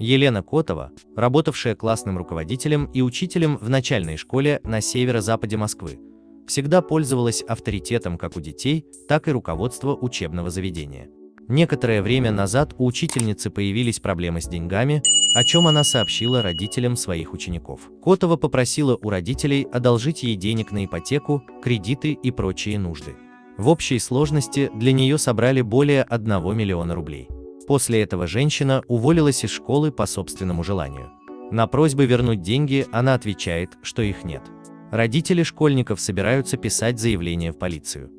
Елена Котова, работавшая классным руководителем и учителем в начальной школе на северо-западе Москвы, всегда пользовалась авторитетом как у детей, так и руководства учебного заведения. Некоторое время назад у учительницы появились проблемы с деньгами, о чем она сообщила родителям своих учеников. Котова попросила у родителей одолжить ей денег на ипотеку, кредиты и прочие нужды. В общей сложности для нее собрали более 1 миллиона рублей. После этого женщина уволилась из школы по собственному желанию. На просьбы вернуть деньги она отвечает, что их нет. Родители школьников собираются писать заявление в полицию.